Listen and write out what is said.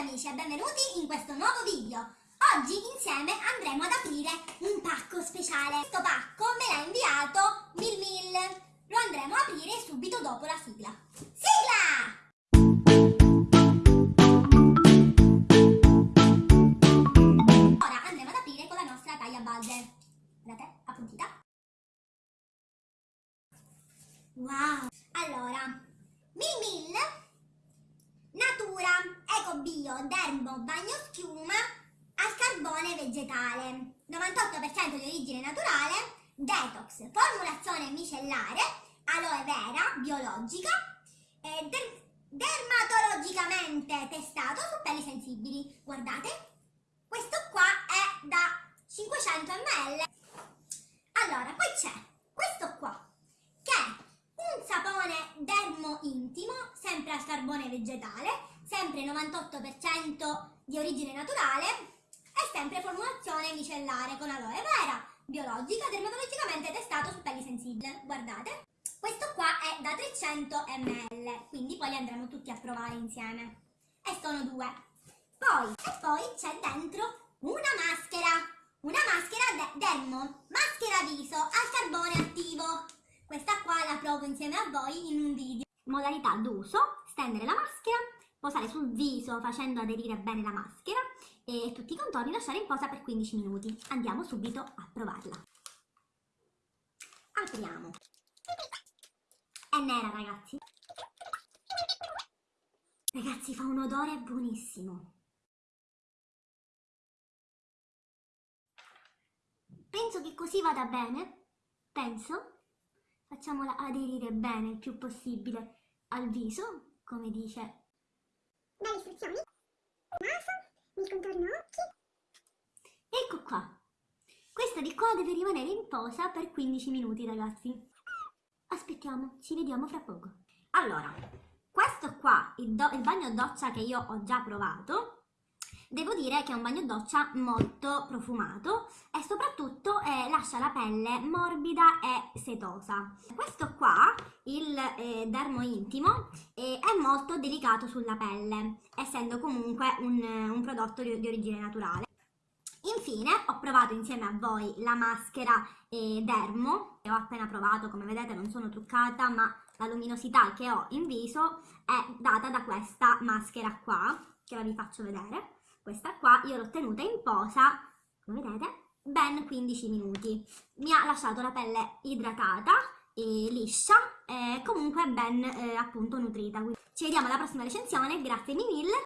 amici e benvenuti in questo nuovo video. Oggi insieme andremo ad aprire un pacco speciale. Questo pacco me l'ha inviato Mil Mil. Lo andremo a aprire subito dopo la sigla. Sigla! Ora andremo ad aprire con la nostra taglia balde. Guardate, appuntita. Wow! Allora, Mil Mil Dermo, Bagno Schiuma al carbone vegetale, 98% di origine naturale, detox, formulazione micellare, aloe vera, biologica, e der- dermatologicamente testato su pelli sensibili. Guardate, questo qua è da 500 ml. Allora, poi c'è questo qua, che è un sapone dermo intimo, sempre al carbone vegetale, sempre 98% di origine naturale e sempre formulazione micellare con aloe vera, biologica, dermatologicamente testato su pelli sensibili. Guardate, questo qua è da 300 ml, quindi poi li andremo tutti a provare insieme. E sono due. Poi, e poi c'è dentro una maschera, una maschera de- dermo, maschera viso al carbone attivo. Questa qua la provo insieme a voi in un video. Modalità d'uso, stendere la maschera, posare sul viso facendo aderire bene la maschera e tutti i contorni lasciare in posa per 15 minuti. Andiamo subito a provarla. Apriamo. È nera ragazzi. Ragazzi fa un odore buonissimo. Penso che così vada bene. Penso facciamola aderire bene il più possibile al viso, come dice. Naso, il contorno Ecco qua. Questa di qua deve rimanere in posa per 15 minuti, ragazzi. Aspettiamo, ci vediamo fra poco. Allora, questo qua, il, do- il bagno doccia che io ho già provato, devo dire che è un bagno doccia molto profumato e soprattutto eh, lascia la pelle morbida e setosa. Questo qua, il eh, dermo intimo, eh, è molto delicato sulla pelle, essendo comunque un, un prodotto di, di origine naturale. Infine ho provato insieme a voi la maschera eh, Dermo, che ho appena provato, come vedete non sono truccata, ma la luminosità che ho in viso è data da questa maschera qua, che ora vi faccio vedere. Questa qua io l'ho tenuta in posa, come vedete, ben 15 minuti. Mi ha lasciato la pelle idratata e liscia e comunque ben eh, appunto nutrita. Ci vediamo alla prossima recensione, grazie mille